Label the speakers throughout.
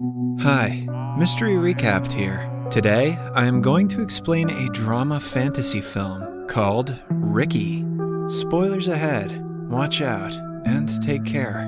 Speaker 1: Hi, Mystery Recapped here. Today, I am going to explain a drama fantasy film called Ricky. Spoilers ahead, watch out, and take care.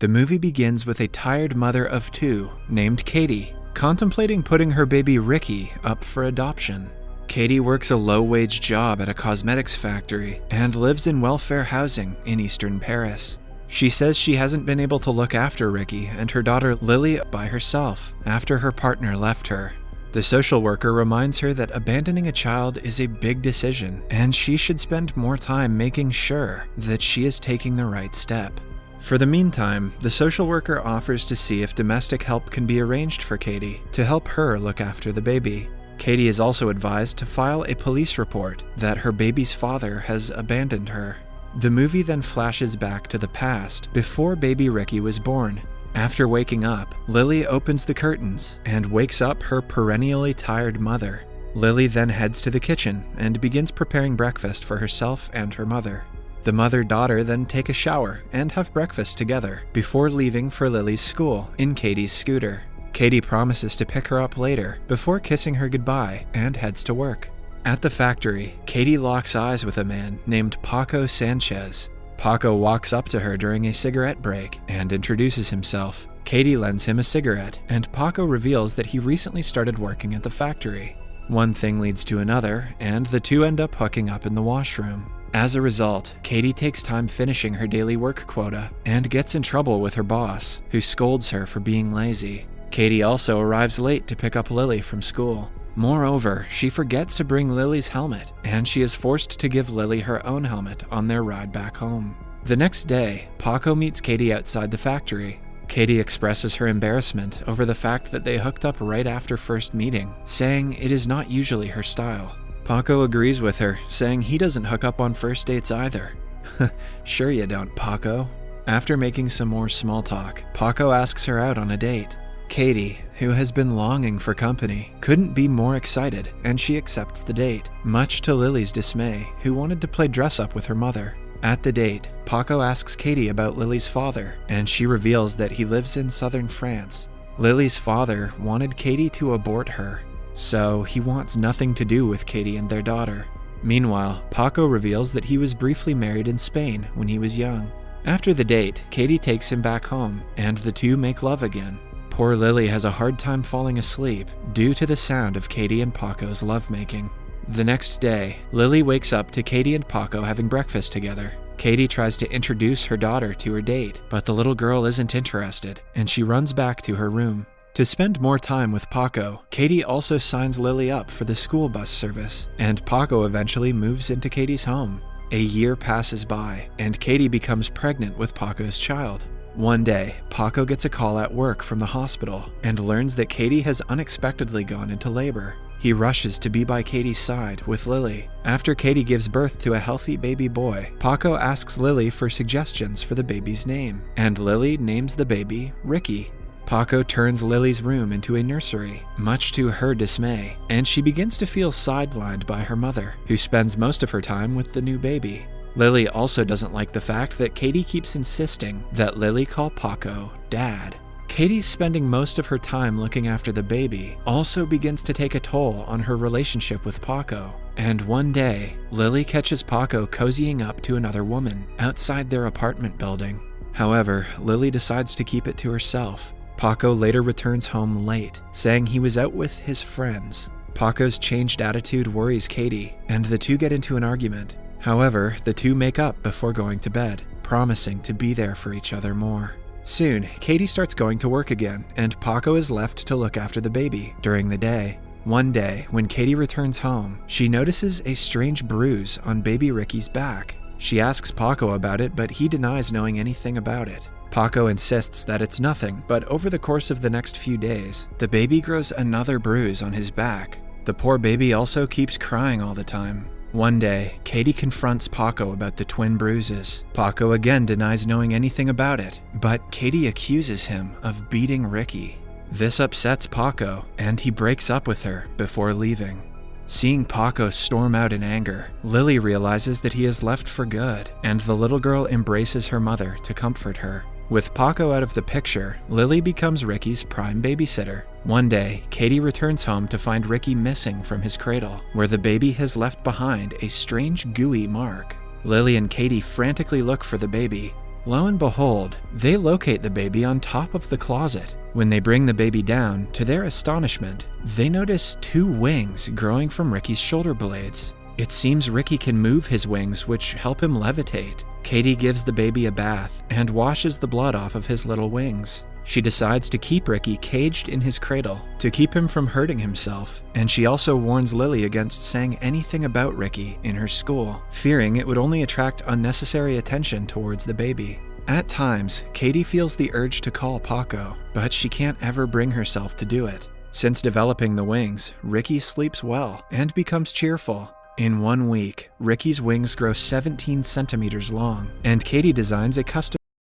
Speaker 1: The movie begins with a tired mother of two named Katie contemplating putting her baby Ricky up for adoption. Katie works a low wage job at a cosmetics factory and lives in welfare housing in eastern Paris. She says she hasn't been able to look after Ricky and her daughter Lily by herself after her partner left her. The social worker reminds her that abandoning a child is a big decision and she should spend more time making sure that she is taking the right step. For the meantime, the social worker offers to see if domestic help can be arranged for Katie to help her look after the baby. Katie is also advised to file a police report that her baby's father has abandoned her. The movie then flashes back to the past before baby Ricky was born. After waking up, Lily opens the curtains and wakes up her perennially tired mother. Lily then heads to the kitchen and begins preparing breakfast for herself and her mother. The mother daughter then take a shower and have breakfast together before leaving for Lily's school in Katie's scooter. Katie promises to pick her up later before kissing her goodbye and heads to work. At the factory, Katie locks eyes with a man named Paco Sanchez. Paco walks up to her during a cigarette break and introduces himself. Katie lends him a cigarette, and Paco reveals that he recently started working at the factory. One thing leads to another, and the two end up hooking up in the washroom. As a result, Katie takes time finishing her daily work quota and gets in trouble with her boss, who scolds her for being lazy. Katie also arrives late to pick up Lily from school. Moreover, she forgets to bring Lily's helmet, and she is forced to give Lily her own helmet on their ride back home. The next day, Paco meets Katie outside the factory. Katie expresses her embarrassment over the fact that they hooked up right after first meeting, saying it is not usually her style. Paco agrees with her, saying he doesn't hook up on first dates either. sure you don't, Paco. After making some more small talk, Paco asks her out on a date. Katie, who has been longing for company, couldn't be more excited, and she accepts the date, much to Lily's dismay, who wanted to play dress up with her mother. At the date, Paco asks Katie about Lily's father, and she reveals that he lives in southern France. Lily's father wanted Katie to abort her, so he wants nothing to do with Katie and their daughter. Meanwhile, Paco reveals that he was briefly married in Spain when he was young. After the date, Katie takes him back home, and the two make love again. Poor Lily has a hard time falling asleep due to the sound of Katie and Paco's lovemaking. The next day, Lily wakes up to Katie and Paco having breakfast together. Katie tries to introduce her daughter to her date, but the little girl isn't interested, and she runs back to her room. To spend more time with Paco, Katie also signs Lily up for the school bus service, and Paco eventually moves into Katie's home. A year passes by, and Katie becomes pregnant with Paco's child. One day, Paco gets a call at work from the hospital and learns that Katie has unexpectedly gone into labor. He rushes to be by Katie's side with Lily. After Katie gives birth to a healthy baby boy, Paco asks Lily for suggestions for the baby's name, and Lily names the baby Ricky. Paco turns Lily's room into a nursery, much to her dismay, and she begins to feel sidelined by her mother, who spends most of her time with the new baby. Lily also doesn't like the fact that Katie keeps insisting that Lily call Paco dad. Katie's spending most of her time looking after the baby also begins to take a toll on her relationship with Paco. And one day, Lily catches Paco cozying up to another woman outside their apartment building. However, Lily decides to keep it to herself. Paco later returns home late, saying he was out with his friends. Paco's changed attitude worries Katie, and the two get into an argument. However, the two make up before going to bed, promising to be there for each other more. Soon, Katie starts going to work again, and Paco is left to look after the baby during the day. One day, when Katie returns home, she notices a strange bruise on baby Ricky's back. She asks Paco about it, but he denies knowing anything about it. Paco insists that it's nothing, but over the course of the next few days, the baby grows another bruise on his back. The poor baby also keeps crying all the time, one day, Katie confronts Paco about the twin bruises. Paco again denies knowing anything about it, but Katie accuses him of beating Ricky. This upsets Paco, and he breaks up with her before leaving. Seeing Paco storm out in anger, Lily realizes that he has left for good, and the little girl embraces her mother to comfort her. With Paco out of the picture, Lily becomes Ricky's prime babysitter. One day, Katie returns home to find Ricky missing from his cradle, where the baby has left behind a strange gooey mark. Lily and Katie frantically look for the baby. Lo and behold, they locate the baby on top of the closet. When they bring the baby down, to their astonishment, they notice two wings growing from Ricky's shoulder blades. It seems Ricky can move his wings, which help him levitate. Katie gives the baby a bath and washes the blood off of his little wings. She decides to keep Ricky caged in his cradle to keep him from hurting himself, and she also warns Lily against saying anything about Ricky in her school, fearing it would only attract unnecessary attention towards the baby. At times, Katie feels the urge to call Paco, but she can't ever bring herself to do it. Since developing the wings, Ricky sleeps well and becomes cheerful, in one week, Ricky's wings grow 17 centimeters long, and Katie designs a custom